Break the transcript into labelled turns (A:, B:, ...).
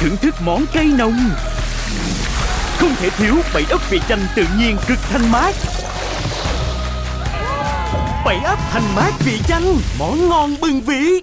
A: Thưởng thức món cây nồng. Không thể thiếu bảy ấp vị chanh tự nhiên cực thanh mát. Bảy ấp thanh mát vị chanh, Món ngon bừng vị